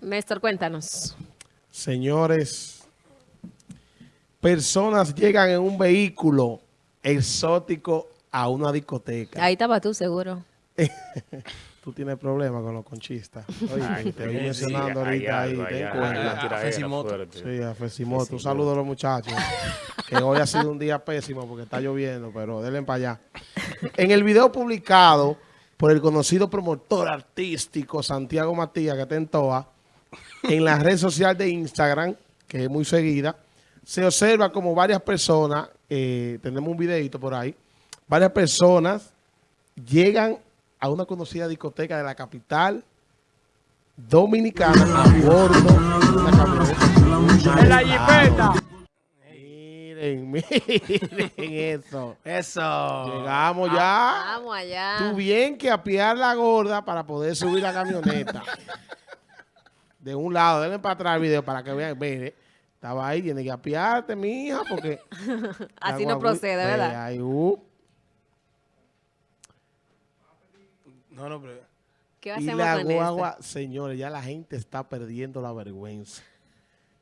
Néstor, cuéntanos. Señores, personas llegan en un vehículo exótico a una discoteca. Ahí estaba tú, seguro. Tú tienes problemas con los conchistas. Oye, Ay, te voy sí, mencionando hay ahorita ahí. algo, ten cuenta. Fesimoto. Sí, a Fesimoto. Un saludo a los muchachos. Que hoy ha sido un día pésimo porque está lloviendo, pero denle para allá. En el video publicado por el conocido promotor artístico Santiago Matías, que está en TOA, en la red social de Instagram, que es muy seguida, se observa como varias personas, eh, tenemos un videito por ahí, varias personas llegan a una conocida discoteca de la capital dominicana a bordo Miren, eso. Eso. Llegamos ya. Vamos allá. Tú bien que apiar la gorda para poder subir la camioneta. De un lado, denle para atrás el video para que vean. Mire, estaba ahí, tiene que apiarte, mi hija, porque... Así no procede, Ve, ¿verdad? ahí, uh. No, no, pero... ¿Qué Y la guagua, señores, ya la gente está perdiendo la vergüenza.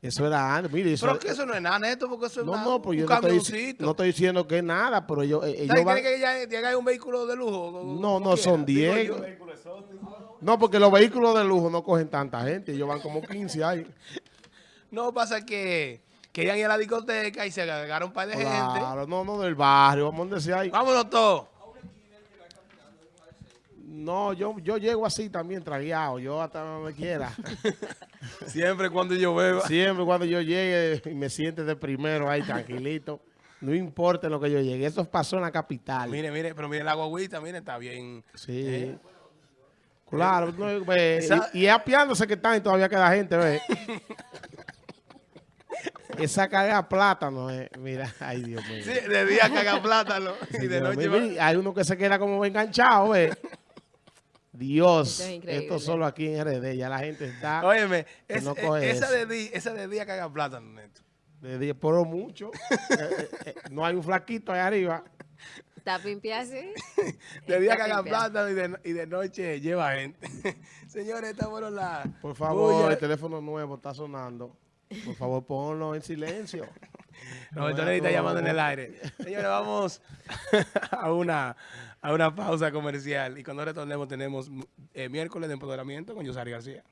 Eso era antes. Mire, eso Pero que eso no es nada, Neto, porque eso es No, una- no, pues yo un no estoy, camioncito. no estoy diciendo que es nada, pero ellos, eh, ellos ¿Sabes van- que ya llega un vehículo de lujo? No, no, son 10. No, porque los vehículos de lujo no cogen tanta gente. Ellos van como 15 ahí. No, pasa que querían ir a la discoteca y se agarraron un par de gente. Claro, no, no, del barrio. Vamos a decir ahí. Vámonos todos. No, yo, yo llego así también, tragueado. Yo hasta donde quiera. Siempre cuando yo beba. Siempre cuando yo llegue y me siente de primero ahí, tranquilito. No importa lo que yo llegue. Eso pasó en la capital. Mire, mire, pero mire la guaguita, mire, está bien. Sí. Eh. Claro, no, ve, Esa- y, apiándose que están y todavía queda gente, ve. Esa carga plátano, eh. mira, ay Dios mío. Sí, de día caga plátano y de noche mira, va- hay uno que se queda como enganchado, ve. Dios, Esto es increíble. esto solo aquí en RD, ya la gente está Óyeme, es- no eh, coge esa, eso. de día, esa de día caga plátano, Neto. de día, pero mucho. Eh, eh, no hay un flaquito ahí arriba. ¿Está pimpia así? De día caga plátano y de, y de noche lleva gente. Señores, esta fueron las... Por favor, el teléfono nuevo está sonando. Por favor, ponlo en silencio. Roberto Neri está llamando en el aire. Señores, vamos a una, a una pausa comercial. Y cuando retornemos tenemos eh, miércoles de empoderamiento con Yosari García.